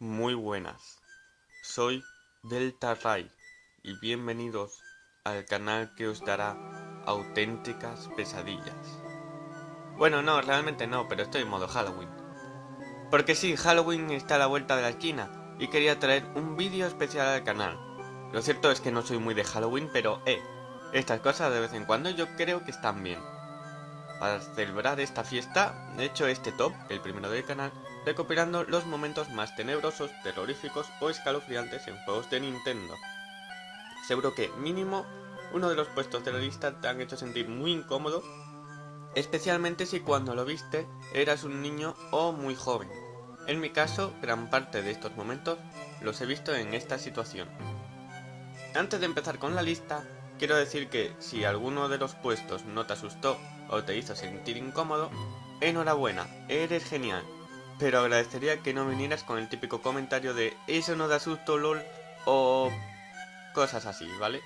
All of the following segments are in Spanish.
Muy buenas, soy Delta Ray y bienvenidos al canal que os dará auténticas pesadillas. Bueno, no, realmente no, pero estoy en modo Halloween. Porque sí, Halloween está a la vuelta de la esquina y quería traer un vídeo especial al canal. Lo cierto es que no soy muy de Halloween, pero eh, estas cosas de vez en cuando yo creo que están bien. Para celebrar esta fiesta, he hecho este top, el primero del canal, recopilando los momentos más tenebrosos, terroríficos o escalofriantes en juegos de Nintendo. Seguro que, mínimo, uno de los puestos de la lista te han hecho sentir muy incómodo, especialmente si cuando lo viste eras un niño o muy joven. En mi caso, gran parte de estos momentos los he visto en esta situación. Antes de empezar con la lista, quiero decir que si alguno de los puestos no te asustó o te hizo sentir incómodo, enhorabuena, eres genial. Pero agradecería que no vinieras con el típico comentario de eso no da susto lol o cosas así, ¿vale?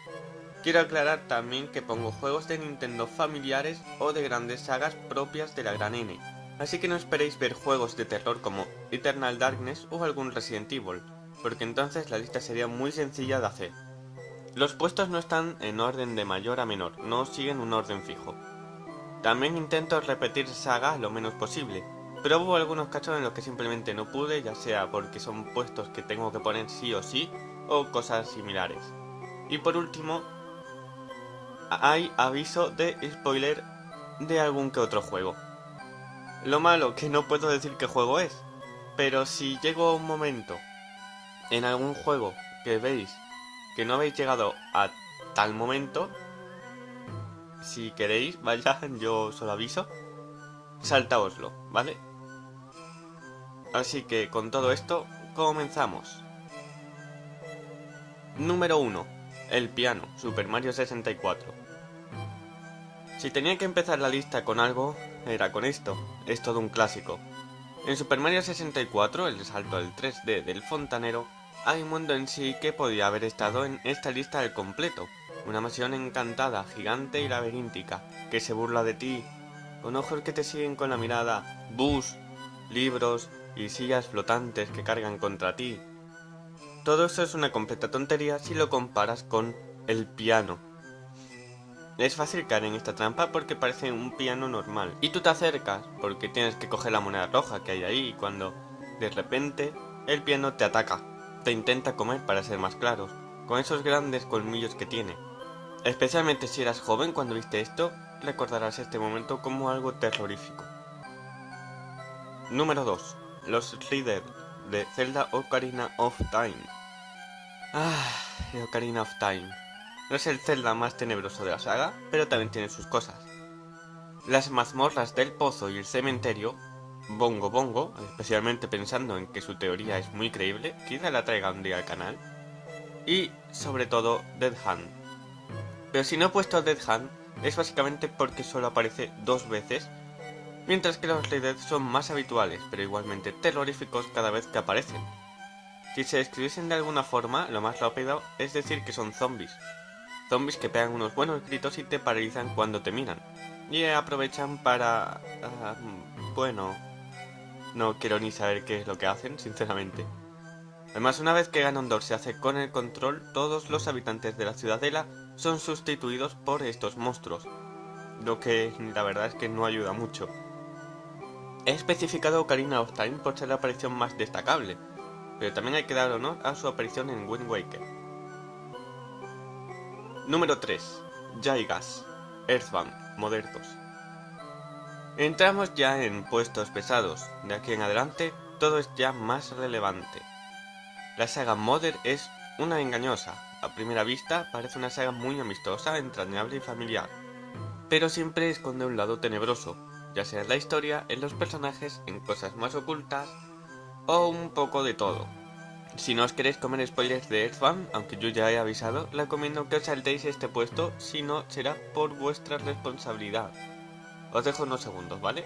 Quiero aclarar también que pongo juegos de Nintendo familiares o de grandes sagas propias de la gran N. Así que no esperéis ver juegos de terror como Eternal Darkness o algún Resident Evil, porque entonces la lista sería muy sencilla de hacer. Los puestos no están en orden de mayor a menor, no siguen un orden fijo. También intento repetir sagas lo menos posible, pero hubo algunos casos en los que simplemente no pude, ya sea porque son puestos que tengo que poner sí o sí, o cosas similares. Y por último, hay aviso de spoiler de algún que otro juego. Lo malo que no puedo decir qué juego es, pero si llego a un momento en algún juego que veis que no habéis llegado a tal momento, si queréis, vaya, yo solo aviso, saltaoslo, ¿vale? Así que con todo esto, comenzamos. Número 1. El piano, Super Mario 64. Si tenía que empezar la lista con algo, era con esto, es todo un clásico. En Super Mario 64, el salto al 3D del fontanero, hay un mundo en sí que podía haber estado en esta lista al completo, una mansión encantada, gigante y laberíntica, que se burla de ti, con ojos que te siguen con la mirada, bus, libros y sillas flotantes que cargan contra ti. Todo eso es una completa tontería si lo comparas con el piano. Es fácil caer en esta trampa porque parece un piano normal, y tú te acercas porque tienes que coger la moneda roja que hay ahí cuando, de repente, el piano te ataca, te intenta comer para ser más claros, con esos grandes colmillos que tiene. Especialmente si eras joven cuando viste esto, recordarás este momento como algo terrorífico. Número 2. Los Reader de Zelda Ocarina of Time. Ah, Ocarina of Time. No es el Zelda más tenebroso de la saga, pero también tiene sus cosas. Las mazmorras del pozo y el cementerio, Bongo Bongo, especialmente pensando en que su teoría es muy creíble, quizá la traiga un día al canal. Y, sobre todo, Dead Hand pero si no he puesto Dead Hand, es básicamente porque solo aparece dos veces, mientras que los Dead son más habituales, pero igualmente terroríficos cada vez que aparecen. Si se describiesen de alguna forma, lo más rápido es decir que son zombies. Zombies que pegan unos buenos gritos y te paralizan cuando te miran. Y aprovechan para... Uh, bueno... No quiero ni saber qué es lo que hacen, sinceramente. Además, una vez que Ganondorf se hace con el control, todos los habitantes de la ciudadela son sustituidos por estos monstruos, lo que la verdad es que no ayuda mucho. He especificado Ocarina of Time por ser la aparición más destacable, pero también hay que dar honor a su aparición en Wind Waker. Número 3. Jaigas, Earthbound, Modertos. Entramos ya en puestos pesados, de aquí en adelante todo es ya más relevante. La saga Mother es una engañosa, a primera vista parece una saga muy amistosa, entrañable y familiar, pero siempre esconde un lado tenebroso, ya sea en la historia, en los personajes, en cosas más ocultas o un poco de todo. Si no os queréis comer spoilers de Earthbound, aunque yo ya he avisado, recomiendo que os saltéis este puesto, si no será por vuestra responsabilidad. Os dejo unos segundos, ¿vale?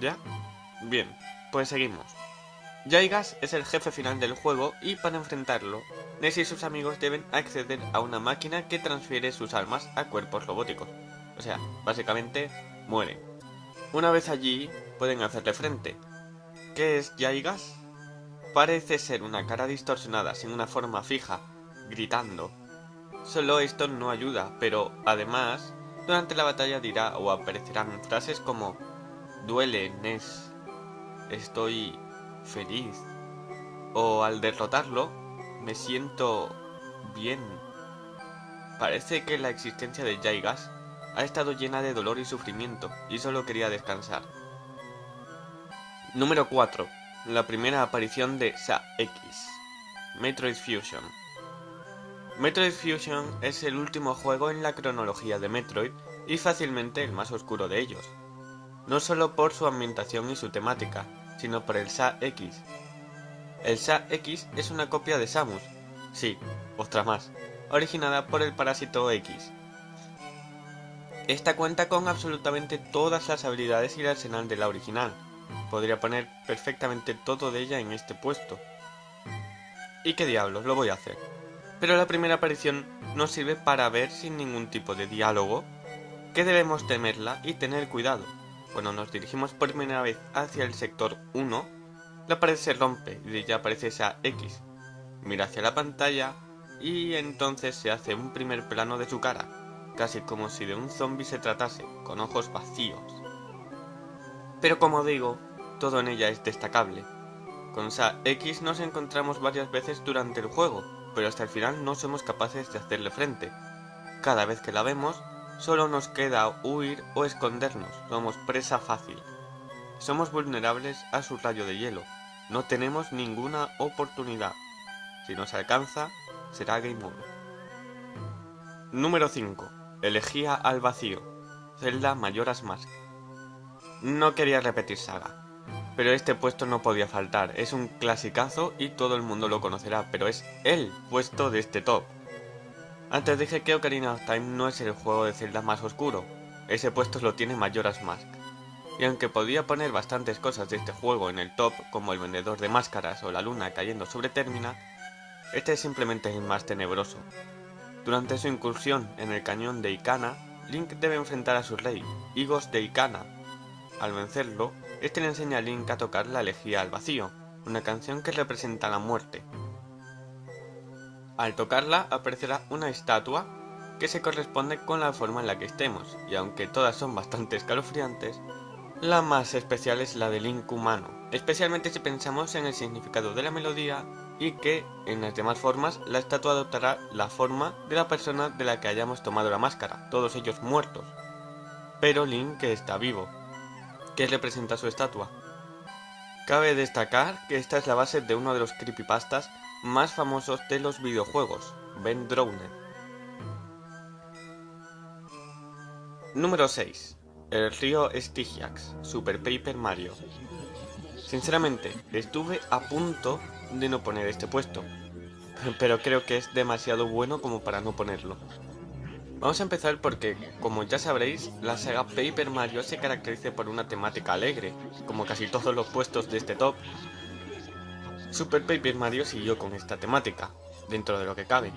¿Ya? Bien, pues seguimos. Jaigas es el jefe final del juego y para enfrentarlo, Ness y sus amigos deben acceder a una máquina que transfiere sus almas a cuerpos robóticos. O sea, básicamente, mueren. Una vez allí, pueden hacerle frente. ¿Qué es Yaigas? Parece ser una cara distorsionada sin una forma fija, gritando. Solo esto no ayuda, pero además, durante la batalla dirá o aparecerán frases como Duele, Ness. Estoy feliz. O al derrotarlo, me siento bien. Parece que la existencia de Yaigas ha estado llena de dolor y sufrimiento, y solo quería descansar. Número 4. La primera aparición de Sa-X. Metroid Fusion. Metroid Fusion es el último juego en la cronología de Metroid y fácilmente el más oscuro de ellos. No solo por su ambientación y su temática, sino por el Sa-X. El Sa-X es una copia de Samus, sí, otra más, originada por el Parásito X. Esta cuenta con absolutamente todas las habilidades y el arsenal de la original. Podría poner perfectamente todo de ella en este puesto. ¿Y qué diablos? Lo voy a hacer. Pero la primera aparición nos sirve para ver sin ningún tipo de diálogo que debemos temerla y tener cuidado. Cuando nos dirigimos por primera vez hacia el sector 1, la pared se rompe y ya aparece esa X. Mira hacia la pantalla y entonces se hace un primer plano de su cara, casi como si de un zombie se tratase, con ojos vacíos. Pero como digo, todo en ella es destacable. Con Sa X nos encontramos varias veces durante el juego, pero hasta el final no somos capaces de hacerle frente. Cada vez que la vemos, solo nos queda huir o escondernos, somos presa fácil. Somos vulnerables a su rayo de hielo, no tenemos ninguna oportunidad. Si nos alcanza, será Game Over. Número 5. Elegía al vacío. Zelda Mayoras Mask. No quería repetir saga, pero este puesto no podía faltar. Es un clasicazo y todo el mundo lo conocerá, pero es el puesto de este top. Antes dije que Ocarina of Time no es el juego de Zelda más oscuro. Ese puesto lo tiene Mayoras Mask. Y aunque podía poner bastantes cosas de este juego en el top, como el vendedor de máscaras o la luna cayendo sobre Termina, este es simplemente el más tenebroso. Durante su incursión en el cañón de Ikana, Link debe enfrentar a su rey, Higos de Ikana. Al vencerlo, este le enseña a Link a tocar la elegía al vacío, una canción que representa la muerte. Al tocarla aparecerá una estatua que se corresponde con la forma en la que estemos, y aunque todas son bastante escalofriantes, la más especial es la del Link humano, especialmente si pensamos en el significado de la melodía y que, en las demás formas, la estatua adoptará la forma de la persona de la que hayamos tomado la máscara, todos ellos muertos. Pero Link que está vivo. ¿Qué representa su estatua? Cabe destacar que esta es la base de uno de los creepypastas más famosos de los videojuegos, Ben Drowner. Número 6. El río Stygiax, Super Paper Mario. Sinceramente, estuve a punto de no poner este puesto, pero creo que es demasiado bueno como para no ponerlo. Vamos a empezar porque, como ya sabréis, la saga Paper Mario se caracteriza por una temática alegre, como casi todos los puestos de este top. Super Paper Mario siguió con esta temática, dentro de lo que cabe,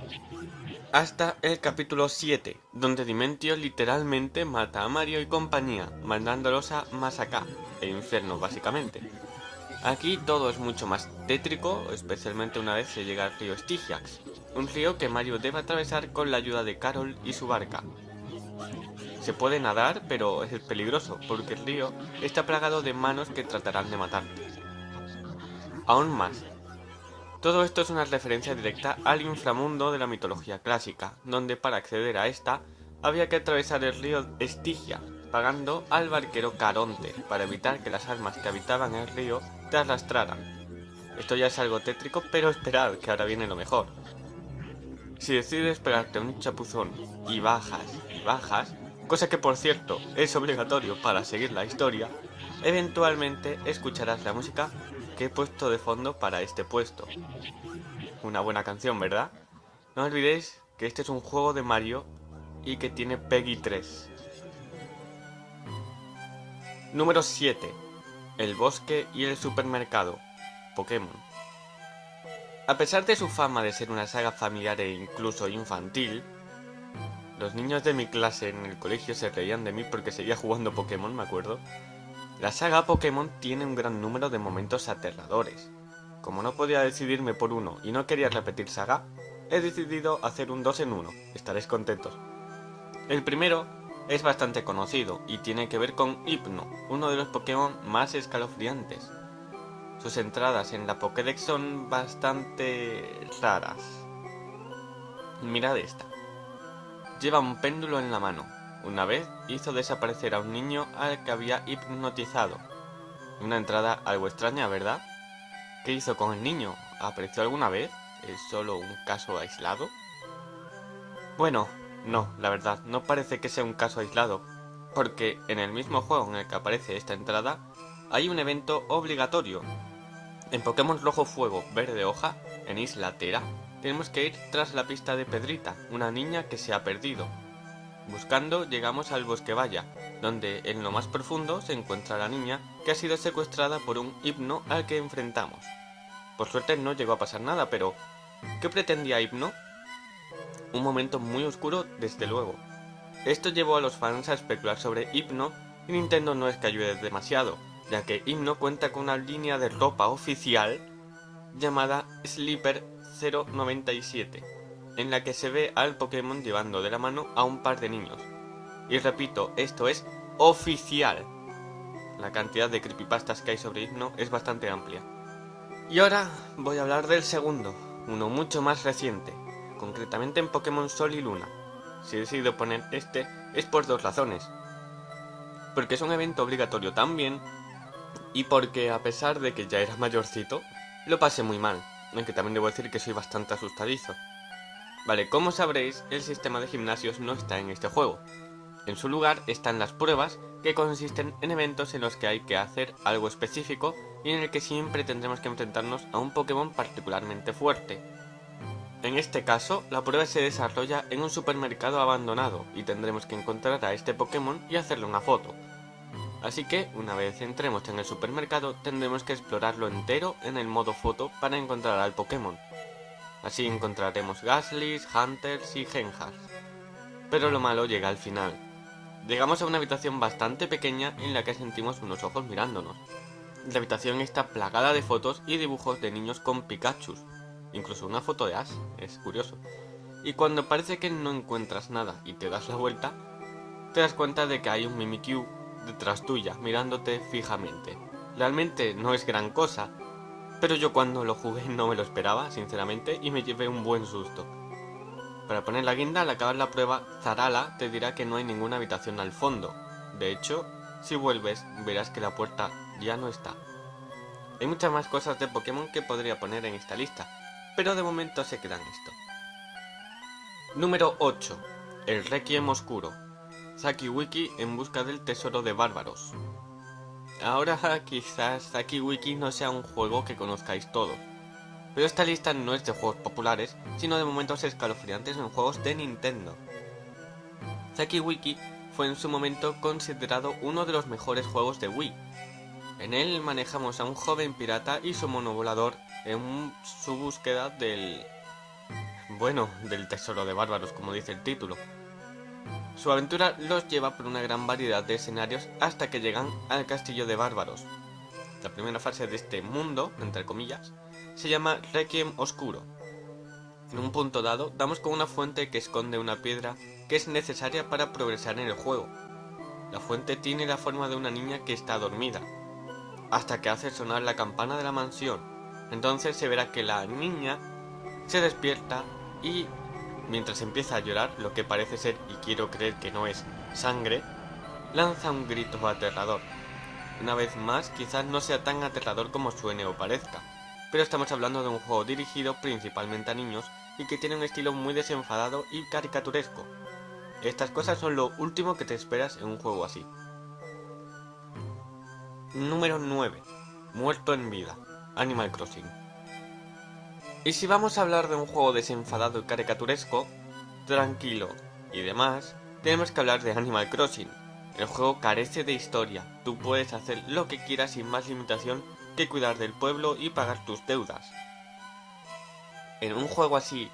hasta el capítulo 7, donde Dimentio literalmente mata a Mario y compañía, mandándolos a Masaka, el infierno básicamente. Aquí todo es mucho más tétrico, especialmente una vez se llega al río Stygiax, un río que Mario debe atravesar con la ayuda de Carol y su barca. Se puede nadar, pero es peligroso, porque el río está plagado de manos que tratarán de matarte. Aún más, todo esto es una referencia directa al inframundo de la mitología clásica, donde para acceder a esta había que atravesar el río Estigia, pagando al barquero Caronte, para evitar que las almas que habitaban el río te arrastraran. Esto ya es algo tétrico, pero esperad, que ahora viene lo mejor. Si decides pegarte un chapuzón y bajas y bajas, cosa que por cierto es obligatorio para seguir la historia, eventualmente escucharás la música que he puesto de fondo para este puesto. Una buena canción, ¿verdad? No olvidéis que este es un juego de Mario y que tiene Peggy 3. Número 7. El bosque y el supermercado. Pokémon. A pesar de su fama de ser una saga familiar e incluso infantil, los niños de mi clase en el colegio se reían de mí porque seguía jugando Pokémon, me acuerdo. La saga Pokémon tiene un gran número de momentos aterradores. Como no podía decidirme por uno y no quería repetir saga, he decidido hacer un 2 en 1, estaréis contentos. El primero es bastante conocido y tiene que ver con Hypno, uno de los Pokémon más escalofriantes. Sus entradas en la Pokédex son bastante raras. Mirad esta. Lleva un péndulo en la mano, una vez hizo desaparecer a un niño al que había hipnotizado. Una entrada algo extraña, ¿verdad? ¿Qué hizo con el niño? ¿Apareció alguna vez? ¿Es solo un caso aislado? Bueno, no, la verdad, no parece que sea un caso aislado, porque en el mismo juego en el que aparece esta entrada, hay un evento obligatorio. En Pokémon Rojo Fuego Verde Hoja, en Isla Tera, tenemos que ir tras la pista de Pedrita, una niña que se ha perdido, Buscando llegamos al bosque Valla, donde en lo más profundo se encuentra la niña que ha sido secuestrada por un hipno al que enfrentamos. Por suerte no llegó a pasar nada, pero ¿qué pretendía Hipno? Un momento muy oscuro, desde luego. Esto llevó a los fans a especular sobre Hipno y Nintendo no es que ayude demasiado, ya que Hipno cuenta con una línea de ropa oficial llamada Sleeper 097 en la que se ve al Pokémon llevando de la mano a un par de niños. Y repito, esto es oficial. La cantidad de creepypastas que hay sobre Hipno es bastante amplia. Y ahora voy a hablar del segundo, uno mucho más reciente, concretamente en Pokémon Sol y Luna. Si he decidido poner este es por dos razones. Porque es un evento obligatorio también, y porque a pesar de que ya era mayorcito, lo pasé muy mal, aunque también debo decir que soy bastante asustadizo. Vale, como sabréis, el sistema de gimnasios no está en este juego. En su lugar están las pruebas, que consisten en eventos en los que hay que hacer algo específico y en el que siempre tendremos que enfrentarnos a un Pokémon particularmente fuerte. En este caso, la prueba se desarrolla en un supermercado abandonado y tendremos que encontrar a este Pokémon y hacerle una foto. Así que, una vez entremos en el supermercado, tendremos que explorarlo entero en el modo foto para encontrar al Pokémon. Así encontraremos Gaslys, Hunters y Genhars. Pero lo malo llega al final. Llegamos a una habitación bastante pequeña en la que sentimos unos ojos mirándonos. La habitación está plagada de fotos y dibujos de niños con Pikachu. Incluso una foto de Ash, es curioso. Y cuando parece que no encuentras nada y te das la vuelta, te das cuenta de que hay un Mimikyu detrás tuya, mirándote fijamente. Realmente no es gran cosa, pero yo cuando lo jugué no me lo esperaba, sinceramente, y me llevé un buen susto. Para poner la guinda, al acabar la prueba, Zarala te dirá que no hay ninguna habitación al fondo. De hecho, si vuelves, verás que la puerta ya no está. Hay muchas más cosas de Pokémon que podría poner en esta lista, pero de momento se quedan esto. Número 8. El Requiem Oscuro. Saki Wiki en busca del tesoro de bárbaros. Ahora quizás Saki Wiki no sea un juego que conozcáis todos, pero esta lista no es de juegos populares, sino de momentos escalofriantes en juegos de Nintendo. Saki Wiki fue en su momento considerado uno de los mejores juegos de Wii. En él manejamos a un joven pirata y su monovolador en su búsqueda del... bueno, del tesoro de bárbaros, como dice el título. Su aventura los lleva por una gran variedad de escenarios hasta que llegan al castillo de bárbaros. La primera fase de este mundo, entre comillas, se llama Requiem Oscuro. En un punto dado, damos con una fuente que esconde una piedra que es necesaria para progresar en el juego. La fuente tiene la forma de una niña que está dormida, hasta que hace sonar la campana de la mansión. Entonces se verá que la niña se despierta y Mientras empieza a llorar, lo que parece ser, y quiero creer que no es, sangre, lanza un grito aterrador. Una vez más, quizás no sea tan aterrador como suene o parezca, pero estamos hablando de un juego dirigido principalmente a niños y que tiene un estilo muy desenfadado y caricaturesco. Estas cosas son lo último que te esperas en un juego así. Número 9. Muerto en vida. Animal Crossing. Y si vamos a hablar de un juego desenfadado y caricaturesco, tranquilo y demás, tenemos que hablar de Animal Crossing. El juego carece de historia, tú puedes hacer lo que quieras sin más limitación que cuidar del pueblo y pagar tus deudas. ¿En un juego así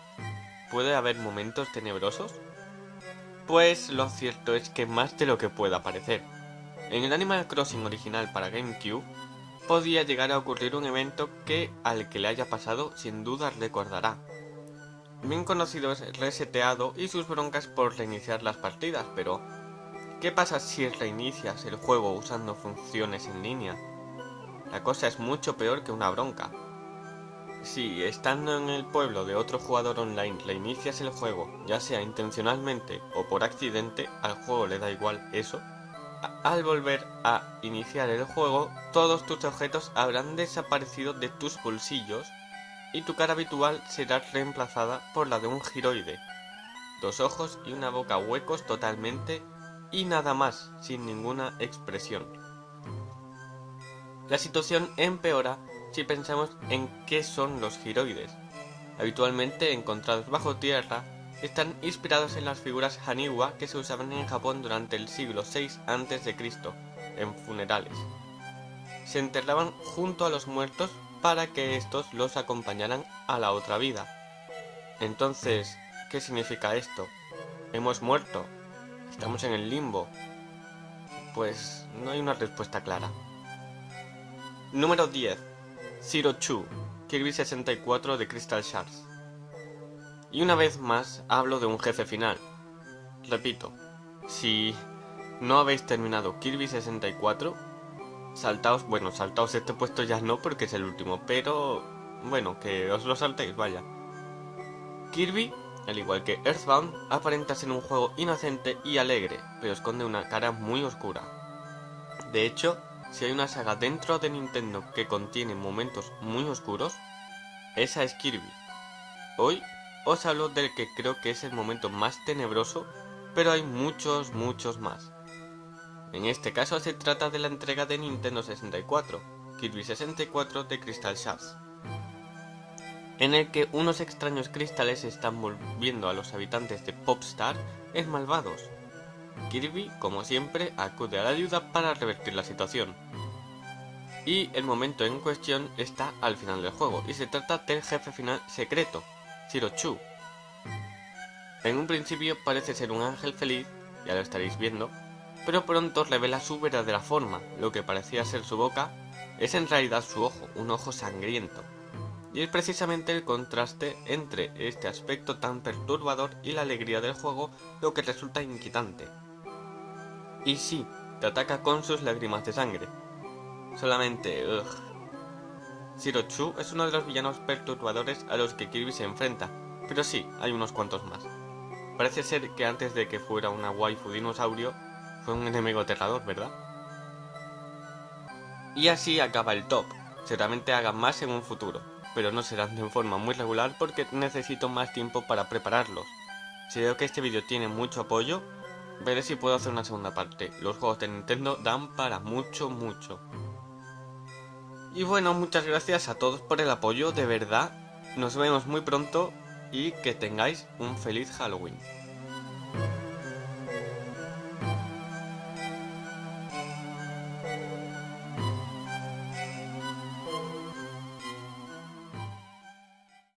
puede haber momentos tenebrosos? Pues lo cierto es que más de lo que pueda parecer. En el Animal Crossing original para GameCube, podía llegar a ocurrir un evento que al que le haya pasado sin duda recordará. Bien conocido es reseteado y sus broncas por reiniciar las partidas, pero ¿qué pasa si reinicias el juego usando funciones en línea? La cosa es mucho peor que una bronca. Si, estando en el pueblo de otro jugador online, reinicias el juego, ya sea intencionalmente o por accidente, al juego le da igual eso, al volver a iniciar el juego, todos tus objetos habrán desaparecido de tus bolsillos y tu cara habitual será reemplazada por la de un giroide. Dos ojos y una boca huecos totalmente y nada más, sin ninguna expresión. La situación empeora si pensamos en qué son los giroides. Habitualmente encontrados bajo tierra, están inspirados en las figuras Haniwa que se usaban en Japón durante el siglo VI a.C., en funerales. Se enterraban junto a los muertos para que estos los acompañaran a la otra vida. Entonces, ¿qué significa esto? ¿Hemos muerto? ¿Estamos en el limbo? Pues no hay una respuesta clara. Número 10. Zero Two, Kirby 64 de Crystal Shards. Y una vez más hablo de un jefe final. Repito, si no habéis terminado Kirby 64, saltaos, bueno, saltaos este puesto ya no porque es el último, pero bueno, que os lo saltéis, vaya. Kirby, al igual que Earthbound, aparenta ser un juego inocente y alegre, pero esconde una cara muy oscura. De hecho, si hay una saga dentro de Nintendo que contiene momentos muy oscuros, esa es Kirby. Hoy os hablo del que creo que es el momento más tenebroso, pero hay muchos, muchos más. En este caso se trata de la entrega de Nintendo 64, Kirby 64 de Crystal Shards, en el que unos extraños cristales están volviendo a los habitantes de Popstar en malvados. Kirby, como siempre, acude a la ayuda para revertir la situación. Y el momento en cuestión está al final del juego, y se trata del jefe final secreto, Chu. En un principio parece ser un ángel feliz, ya lo estaréis viendo, pero pronto revela su verdadera forma, lo que parecía ser su boca, es en realidad su ojo, un ojo sangriento. Y es precisamente el contraste entre este aspecto tan perturbador y la alegría del juego lo que resulta inquietante. Y sí, te ataca con sus lágrimas de sangre. Solamente, ugh, Zero Chu es uno de los villanos perturbadores a los que Kirby se enfrenta, pero sí, hay unos cuantos más. Parece ser que antes de que fuera una waifu dinosaurio, fue un enemigo aterrador, ¿verdad? Y así acaba el top. Seguramente hagan más en un futuro, pero no serán de forma muy regular porque necesito más tiempo para prepararlos. Si veo que este vídeo tiene mucho apoyo, veré si puedo hacer una segunda parte. Los juegos de Nintendo dan para mucho, mucho. Y bueno, muchas gracias a todos por el apoyo, de verdad. Nos vemos muy pronto y que tengáis un feliz Halloween.